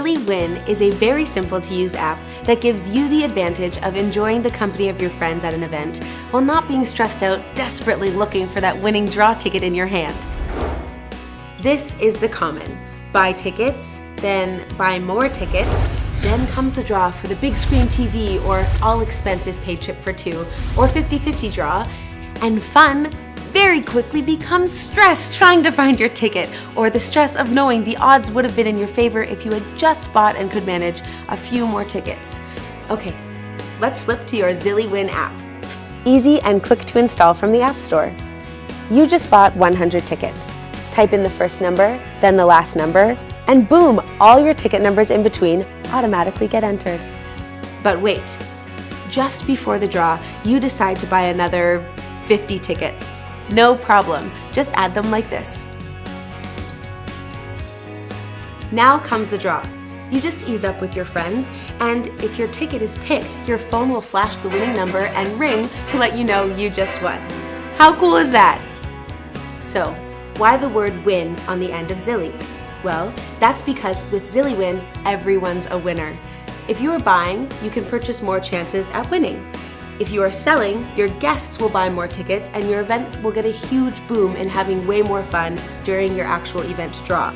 Win is a very simple to use app that gives you the advantage of enjoying the company of your friends at an event while not being stressed out desperately looking for that winning draw ticket in your hand. This is the common. Buy tickets, then buy more tickets, then comes the draw for the big screen TV or all expenses paid trip for two, or 50-50 draw, and fun very quickly becomes stressed trying to find your ticket, or the stress of knowing the odds would have been in your favor if you had just bought and could manage a few more tickets. Okay, let's flip to your Zilly Win app. Easy and quick to install from the App Store. You just bought 100 tickets. Type in the first number, then the last number, and boom, all your ticket numbers in between automatically get entered. But wait, just before the draw, you decide to buy another 50 tickets. No problem, just add them like this. Now comes the draw. You just ease up with your friends, and if your ticket is picked, your phone will flash the winning number and ring to let you know you just won. How cool is that? So, why the word win on the end of Zilly? Well, that's because with ZillyWin, everyone's a winner. If you are buying, you can purchase more chances at winning. If you are selling, your guests will buy more tickets and your event will get a huge boom in having way more fun during your actual event draw.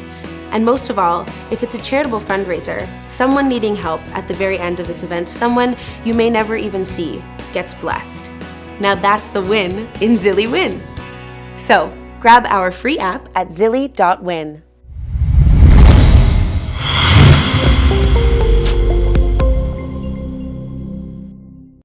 And most of all, if it's a charitable fundraiser, someone needing help at the very end of this event, someone you may never even see, gets blessed. Now that's the win in Zilly Win. So, grab our free app at zilly.win.